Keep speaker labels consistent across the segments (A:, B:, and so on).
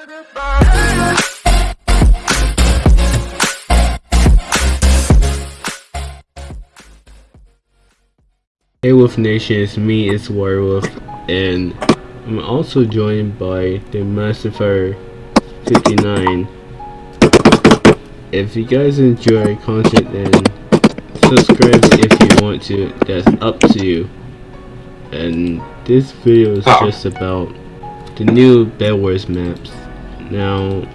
A: Hey Wolf Nation, it's me, it's Werewolf, and I'm also joined by the Massifier 59. If you guys enjoy content, then subscribe if you want to, that's up to you. And this video is
B: Oh.
A: just about the new Bed Wars maps. Now,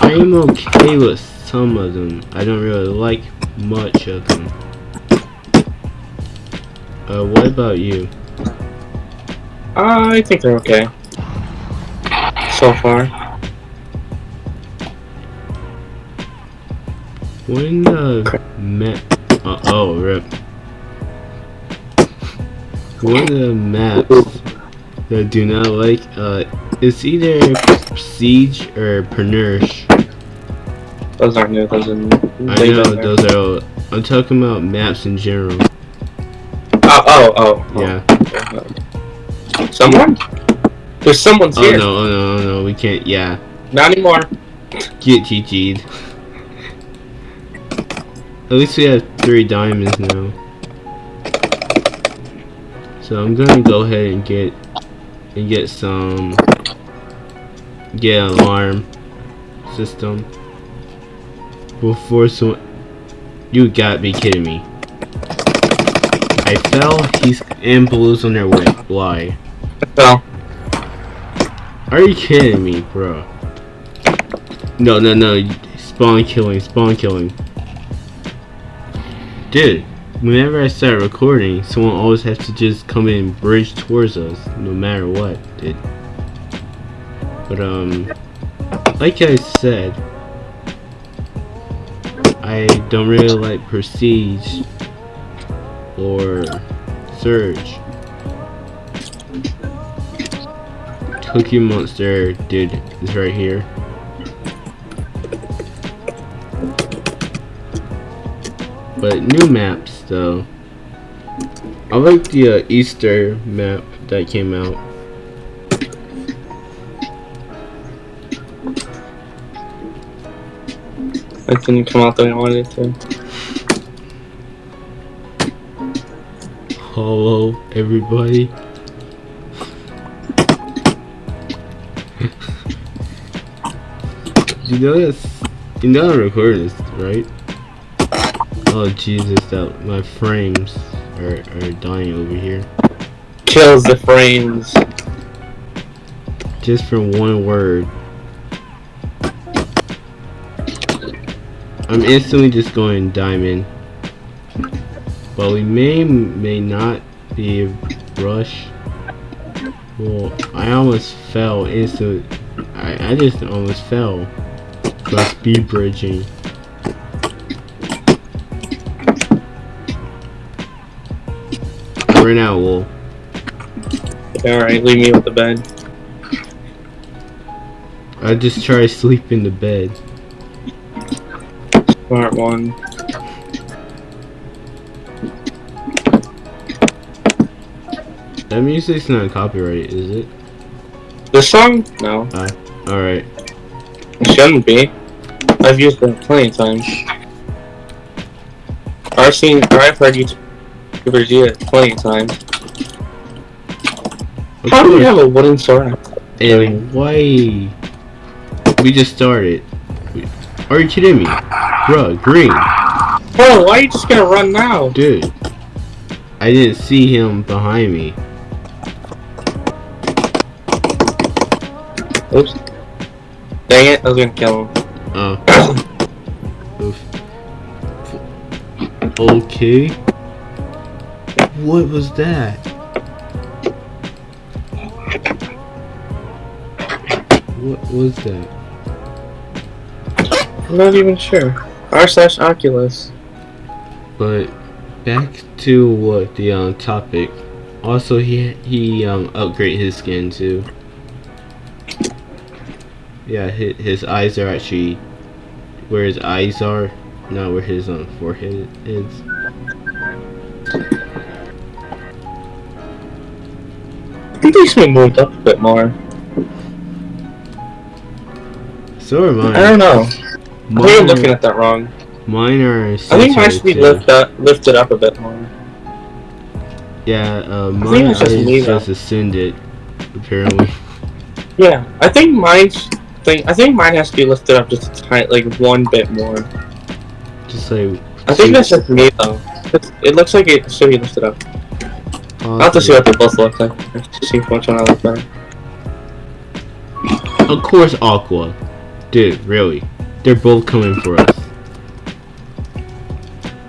A: I am okay with some of them, I don't really like much of them. Uh, what about you?
B: I think they're okay. So far.
A: When the map, uh, oh rip. One of the maps that I do not like, uh, it's either Siege or Pernersh.
B: Those aren't new, those are
A: I know those are. All, I'm talking about maps in general.
B: Oh, oh, oh. oh.
A: Yeah.
B: Someone? There's someone's
A: Oh
B: here.
A: no! Oh no! Oh no! We can't. Yeah.
B: Not anymore.
A: Get GG'd. At least we have three diamonds now. So I'm gonna go ahead and get and get some get an alarm system before someone. You gotta be kidding me! I fell. He's and blues on their way. Why?
B: Well,
A: Are you kidding me, bro? No, no, no. Spawn killing, spawn killing. Dude, whenever I start recording, someone always has to just come in and bridge towards us, no matter what, dude. But, um, like I said, I don't really like Prestige or Surge. Cookie Monster, dude, is right here. But new maps, though. I like the uh, Easter map that came out.
B: It didn't come out the way I wanted it to.
A: Hello, everybody. you know this? You know I'm recording this, right? Oh Jesus, that my frames are are dying over here.
B: Kills the frames.
A: Just for one word. I'm instantly just going diamond. But we may may not be rush. Well, I almost fell instantly. I, I just almost fell. By speed bridging. We're now wool.
B: Alright, leave me with the bed.
A: I just try to sleep in the bed.
B: Smart one.
A: That music's not copyright, is it?
B: This song? No.
A: Ah, alright.
B: It shouldn't be. I've used it plenty of times. I've seen, or I've heard YouTubers use it plenty of times.
A: Of
B: How do we have a wooden sword?
A: And why? We just started. Are you kidding me? Bruh, green.
B: Bro, why are you just gonna run now?
A: Dude. I didn't see him behind me.
B: Oops. Dang it, I was gonna kill him.
A: Oh. Oof. Okay. What was that? What was that?
B: I'm not even sure. R slash Oculus.
A: But back to what the um, topic. Also, he he um upgrade his skin too. Yeah, his, his eyes are actually where his eyes are, not where his um forehead is.
B: I think they should moved up a bit more.
A: So are mine.
B: I don't know. I think I'm looking at that wrong.
A: Mine are.
B: I think mine should be lift up, lifted up a bit more.
A: Yeah, uh, mine
B: it's just
A: is just ascended. Apparently.
B: Yeah, I think mine's thing. I think mine has to be lifted up just a tiny, like one bit more.
A: Just like.
B: I think that's just me though. It's- It looks like it should be lifted up. I'll have to see what they both look like. To see which one I like better.
A: Of course, Aqua. Dude, really. They're both coming for us.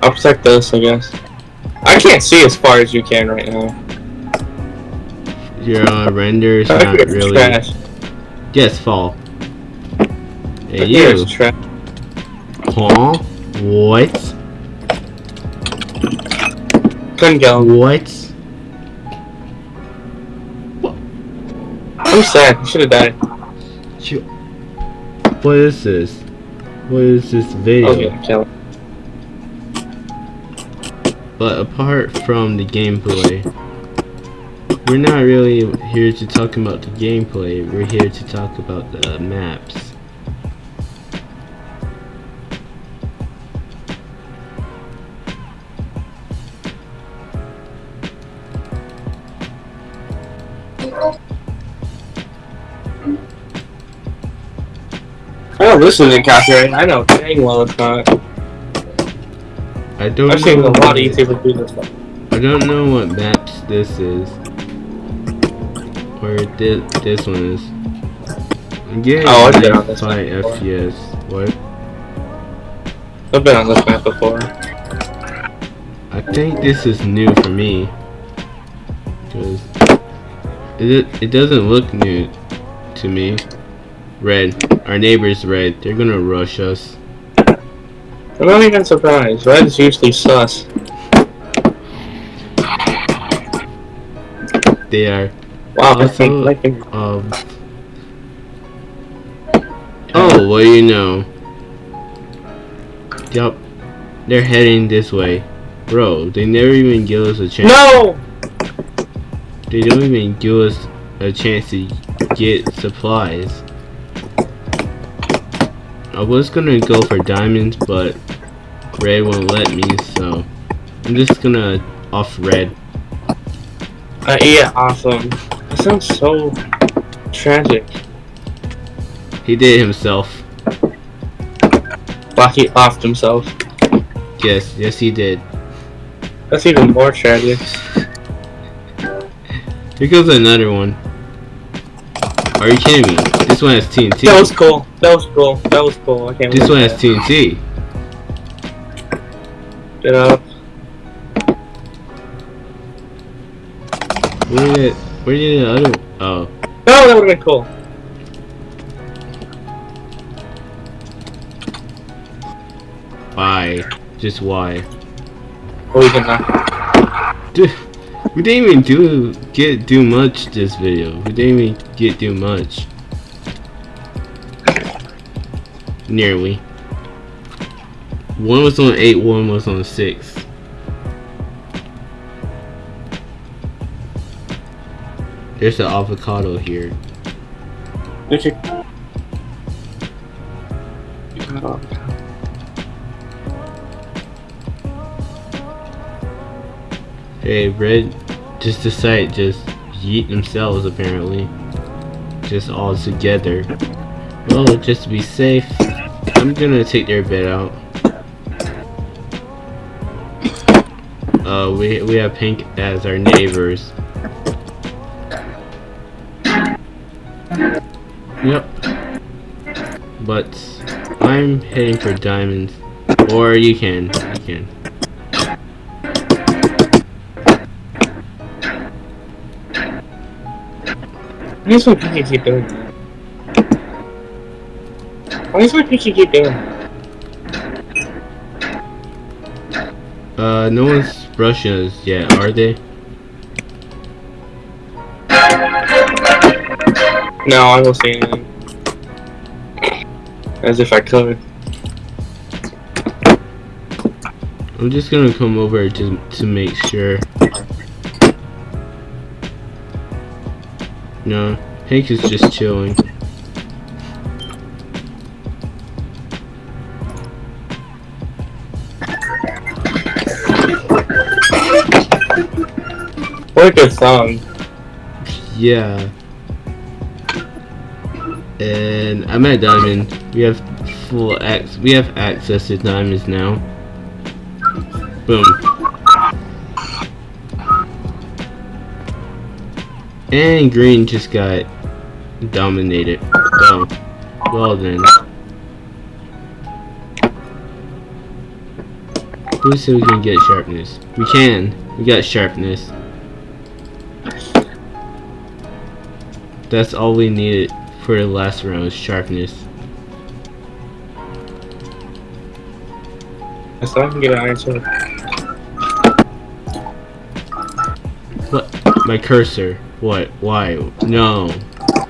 B: I'll protect this, I guess. I can't see as far as you can right now.
A: Your uh, render is not really.
B: trash.
A: Yes, fall.
B: I
A: Hey, you.
B: trash.
A: Huh? What?
B: Couldn't go.
A: What?
B: I'm sad. You should have died.
A: You- What is this? What is this video?
B: Okay, kill.
A: But apart from the gameplay, we're not really here to talk about the gameplay. We're here to talk about the maps.
B: This isn't copyright. I know dang well it's not.
A: I don't
B: I've seen a lot of YouTubers do this stuff.
A: I don't know what maps this is. Or this this one is. Getting
B: Oh, I've been on this map before.
A: FPS. What?
B: I've been on this map before.
A: I think this is new for me. Cause it it doesn't look new to me. Red. Our neighbor's red. They're gonna rush us.
B: I'm not even surprised. Red's usually sus.
A: They are
B: Wow, I think like in-
A: um Oh, well you know. Yup. They're heading this way. Bro, they never even give us a chance.
B: No!
A: They don't even give us a chance to get supplies. I was gonna go for diamonds, but red won't let me, so I'm just gonna off red.
B: Uh, yeah, awesome. That sounds so tragic.
A: He did it himself.
B: Well, he offed himself.
A: Yes, yes he did.
B: That's even more tragic.
A: Here goes another one. Are you kidding me? This one has TNT.
B: That was cool. That was cool. That was cool. I can't
A: This one has. TNT.
B: Get up.
A: Where did where did the other? Oh,
B: No, that would have been cool.
A: why? Just why?
B: Oh, we can not.
A: Dude, we didn't even do get do much this video. We didn't even get do much. Nearly. One was on eight, one was on six. There's an avocado here.
B: Should.
A: Hey, Red just decided just yeet themselves apparently. Just all together. Well, just to be safe, I'm gonna take their bed out. Uh, we, we have Pink as our neighbors. Yep. But I'm heading for diamonds. Or you can, you can.
B: Why does my pinky keep doing that? Why does my keep doing?
A: Uh, no one's brushing us yet, are they?
B: No, I don't see anything. As if I could.
A: I'm just gonna come over to to make sure. No, Hank is just chilling.
B: What a good song.
A: Yeah. And I'm at diamond. We have full ac we have access to diamonds now. Boom. And green just got dominated. Oh. Well then. Who said we can get sharpness? We can. We got sharpness. That's all we needed for the last round, sharpness.
B: So I can get an iron sword.
A: What? My cursor. What? Why? No.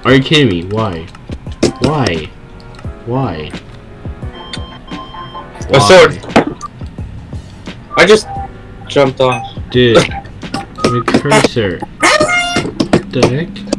A: Are you kidding me? Why? Why? Why?
B: A sword. I just jumped off.
A: Dude. My cursor. What the heck?